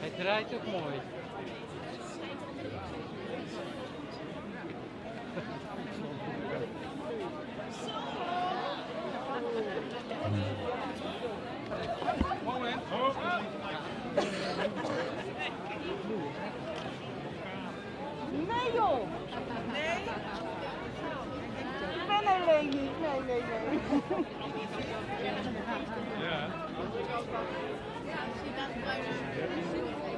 Hij draait ook mooi. Nee joh! Nee? Ik ben alleen niet. Nee, nee, nee. De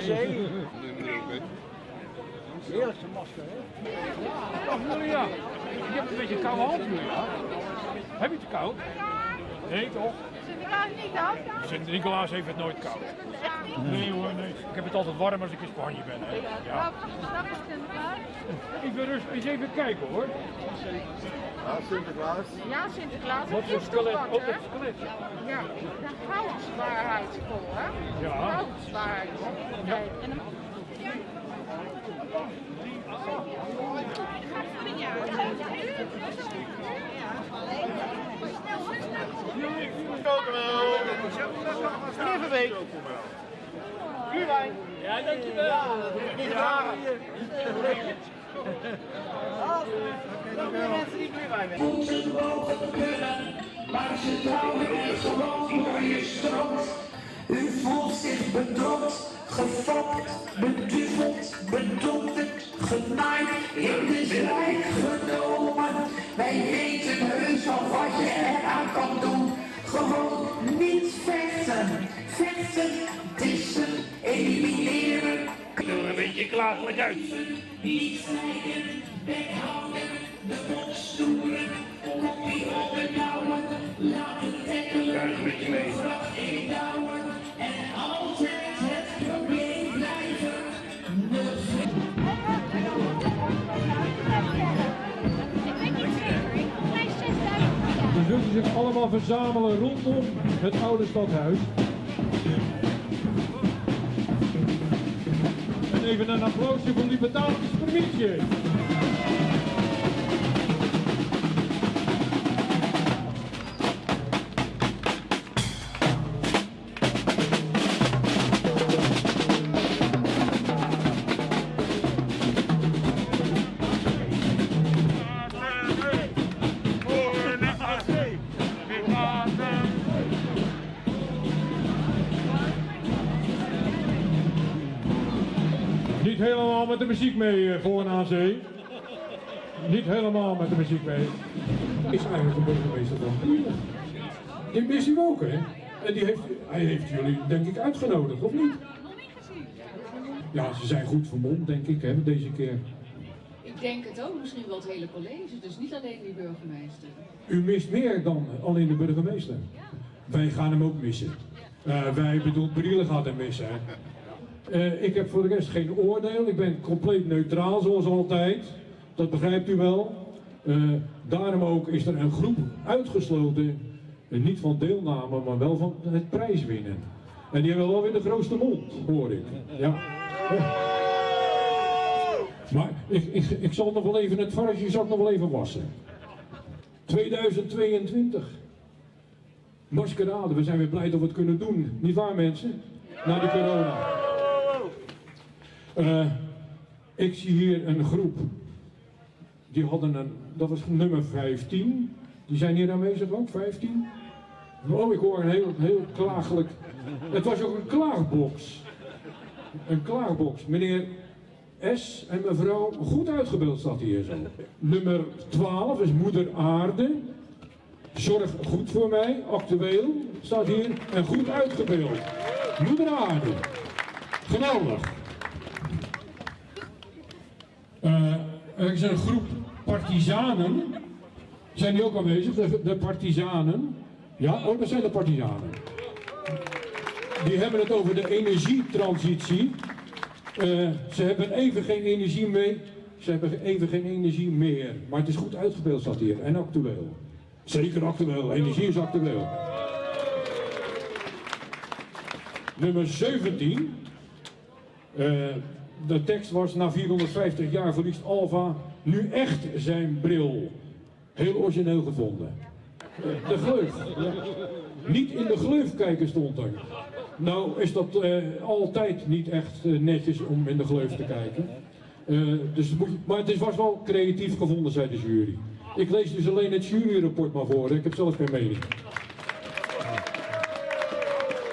Zee. Heerlijkste masker, hè? Ach, Julia, ik heb een beetje koude hand, Julia. Heb je het koud? Nee, toch? Sint-Nicolaas heeft het nooit koud. Nee hoor, nee. Ik heb het altijd warm als ik in Spanje ben. Hè. Ja. Ik wil rustig eens even kijken hoor. Ja, Sinterklaas. Ja, Sinterklaas. Wat voor skelet? hè? dat skelet. Ja, de houtswaarheidskool, hè? Ja. Houtswaarheidskool. Kijk, en dan... Even week. Vuurwijn. Ja, dankjewel. Niet vragen. Voor de mensen die vuurwijn willen. voeten mogen kunnen, maar ze trouwen er gewoon door je strot. U voelt zich bedrokt, gefokt, beduveld, bedonderd, genaaid, in de zijk genomen. Wij weten heus al Beetje klagelijk uit. Niet de stoeren, opbouwen, trekken, Krijg een beetje mee. en altijd het probleem blijven. Dan zullen zich allemaal verzamelen rondom het oude stadhuis. Even een applausje voor Libertarische provincie. Helemaal met de muziek mee eh, voor en aan zee. Niet helemaal met de muziek mee. Is eigenlijk de burgemeester van Buren. Die mist u ook, hè? En die heeft, hij heeft jullie, denk ik, uitgenodigd, of niet? Ja, ze zijn goed vermomd, denk ik, hè, deze keer. Ik denk het ook, misschien wel het hele college, dus niet alleen die burgemeester. U mist meer dan alleen de burgemeester. Wij gaan hem ook missen. Eh, wij, bedoel, Brielle gaat hem missen. Hè. Eh, ik heb voor de rest geen oordeel. Ik ben compleet neutraal, zoals altijd. Dat begrijpt u wel. Eh, daarom ook is er een groep uitgesloten. eh, niet van deelname, maar wel van het prijswinnen. En die hebben wel weer de grootste mond, hoor ik. Ja. Maar ik, ik, ik zal nog wel even, het varkensje zal nog wel even wassen. 2022. Maskerade, we zijn weer blij dat we het kunnen doen. Niet waar mensen? Na de corona. Eh, ik zie hier een groep. Die hadden een, dat was nummer 15. Die zijn hier aanwezig ook, 15. Oh, ik hoor een heel, heel klagelijk. Het was ook een klaagbox. Een klaagbox. Meneer S en mevrouw, goed uitgebeeld staat hier zo. Nummer 12 is Moeder Aarde. Zorg goed voor mij, actueel, staat hier. En goed uitgebeeld. Moeder Aarde. Geweldig. Eh, er is een groep partizanen. Zijn die ook aanwezig? De, de partizanen. Ja, oh, dat zijn de partizanen. Die hebben het over de energietransitie. Eh, ze hebben even geen energie mee. Ze hebben even geen energie meer. Maar het is goed uitgebeeld, staat hier. En actueel. Zeker actueel. Energie is actueel. Nummer 17. Eh, de tekst was: Na 450 jaar verliest Alva nu echt zijn bril. Heel origineel gevonden. De gleuf. ja. Niet in de gleuf kijken stond er. Nou is dat eh, altijd niet echt eh, netjes om in de gleuf te kijken. Eh, dus maar het is, was wel creatief gevonden, zei de jury. Ik lees dus alleen het juryrapport maar voor. Ik heb zelf geen mening.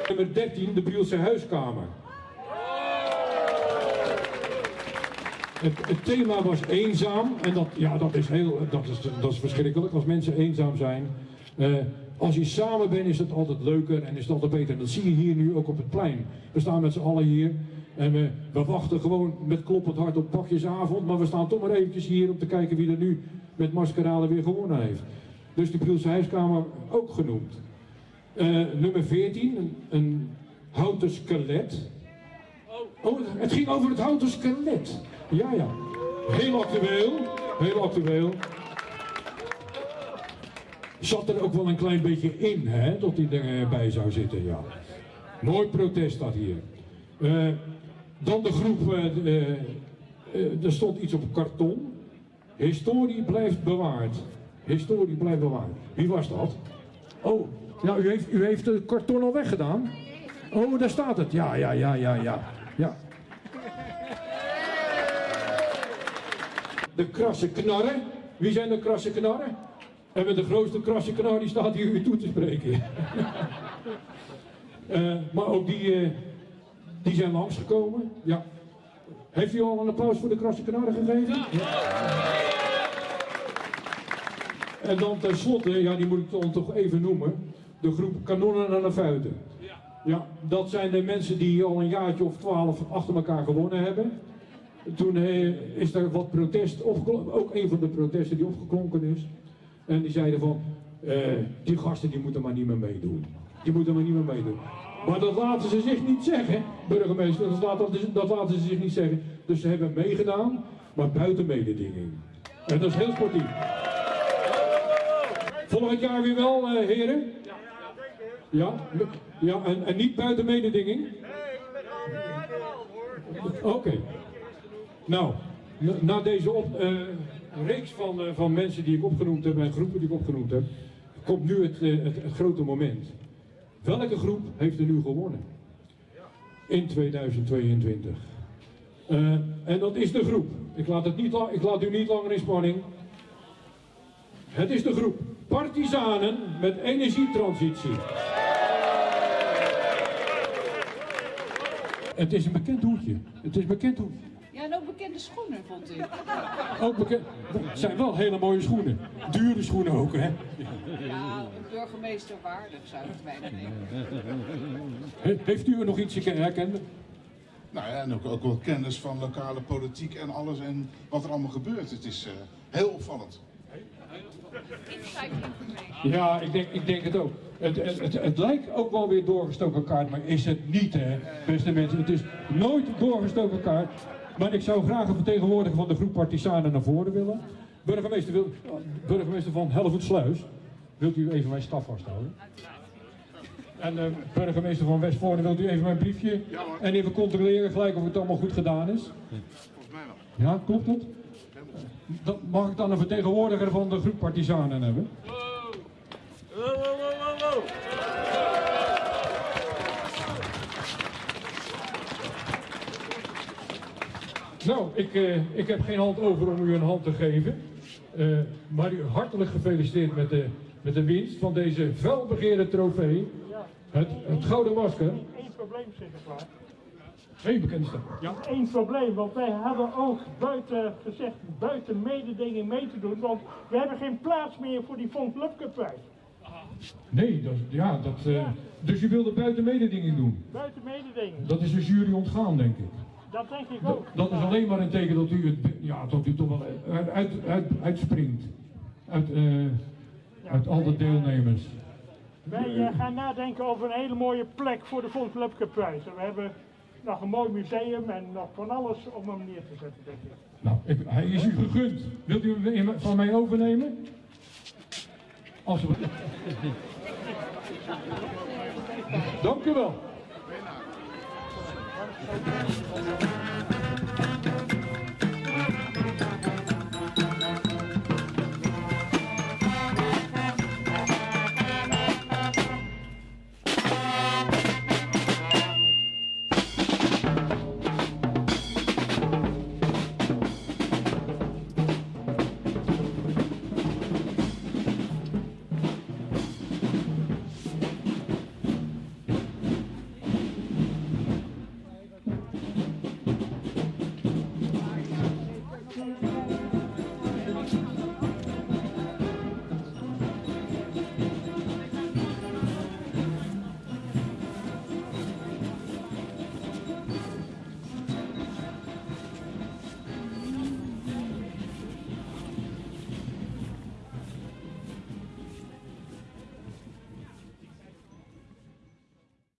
Nummer 13, de Brielse huiskamer. Het, het thema was eenzaam en dat, ja, dat, is heel, dat, is, dat is verschrikkelijk als mensen eenzaam zijn. Eh, als je samen bent is het altijd leuker en is het altijd beter. En dat zie je hier nu ook op het plein. We staan met z'n allen hier en we, we wachten gewoon met kloppend hart op pakjesavond. Maar we staan toch maar eventjes hier om te kijken wie er nu met maskerade weer gewonnen heeft. Dus de Brielse huiskamer ook genoemd. Eh, nummer 14, een, een houten skelet. Oh, het ging over het houten skelet. Ja, ja. Heel actueel. Heel actueel. Zat er ook wel een klein beetje in, hè, dat hij erbij zou zitten, ja. Mooi protest dat hier. Eh, dan de groep, eh, eh, er stond iets op karton. Historie blijft bewaard. Historie blijft bewaard. Wie was dat? Oh, ja, u heeft, u heeft het karton al weggedaan? Oh, daar staat het. Ja, ja, ja, ja, ja. ja. De krasse knarren. Wie zijn de krasse knarren? En met de grootste krasse knar die staat hier u toe te spreken. Eh, maar ook die, eh, die zijn langsgekomen. Ja. Heeft u al een applaus voor de krasse knarren gegeven? Ja. En dan tenslotte, ja die moet ik dan toch even noemen, de groep kanonnen aan de fuiten. Ja, dat zijn de mensen die al een jaartje of twaalf achter elkaar gewonnen hebben. Toen eh, is er wat protest opgeklonken, ook een van de protesten die opgeklonken is. En die zeiden van, eh, die gasten die moeten maar niet meer meedoen. Die moeten maar niet meer meedoen. Maar dat laten ze zich niet zeggen, burgemeester, dat laten, dat laten ze zich niet zeggen. Dus ze hebben meegedaan, maar buiten mededinging. En dat is heel sportief. Volgend jaar weer wel, eh, heren? Ja, ja en, en niet buiten mededinging? Oké. Nou, na, deze op, eh, reeks van, eh, van mensen die ik opgenoemd heb en groepen die ik opgenoemd heb, komt nu het, eh, het, grote moment. Welke groep heeft er nu gewonnen? In 2022. Eh, en dat is de groep. Ik laat, het niet ik laat u niet langer in spanning. Het is de groep Partizanen met energietransitie. Het is een bekend hoedje. Het is een bekend hoedje. Bekende schoenen, vond ik. Ook bekend. Het zijn wel hele mooie schoenen. Dure schoenen ook, hè? Ja, een burgemeester waardig zou ik het bijna denken. He- Heeft u er nog iets herkend? Nou ja, en ook, ook wel kennis van lokale politiek en alles en wat er allemaal gebeurt. Het is eh, heel opvallend. Ja, ik denk, ik denk het ook. Het, het, het, het lijkt ook wel weer doorgestoken kaart, maar is het niet, hè, beste mensen. Het is nooit doorgestoken kaart. Maar ik zou graag een vertegenwoordiger van de groep Partisanen naar voren willen. Burgemeester, wil, burgemeester van Helvoetsluis, wilt u even mijn staf vasthouden? En eh, burgemeester van Westvoorne, wilt u even mijn briefje en even controleren gelijk of het allemaal goed gedaan is? Volgens mij wel. Ja, klopt dat? Dan mag ik dan een vertegenwoordiger van de groep Partisanen hebben? Nou, ik, eh, ik heb geen hand over om u een hand te geven. Eh, maar u hartelijk gefeliciteerd met de, met de winst van deze felbegeerde trofee. Het, het Gouden Masker. Eén probleem, Sinterklaas. Geen bekende stem. Ja. Eén probleem, want wij hadden ook buiten gezegd, buiten mededinging mee te doen, want we hebben geen plaats meer voor die Von prijs. Nee, dat, ja, dat, eh, dus u wilde buiten mededinging doen. Buiten mededinging, Dat is de jury ontgaan, denk ik. Dat denk ik ook. dat is alleen maar een teken dat u, het, ja, dat u toch wel uit, uit, uit, uitspringt. Uit, eh, uit al de deelnemers. Wij eh, gaan nadenken over een hele mooie plek voor de Von we hebben nog een mooi museum en nog van alles om hem neer te zetten, denk ik. Nou, ik, hij is u gegund. Wilt u hem van mij overnemen? Alsjeblieft. Dank u wel. どうぞ。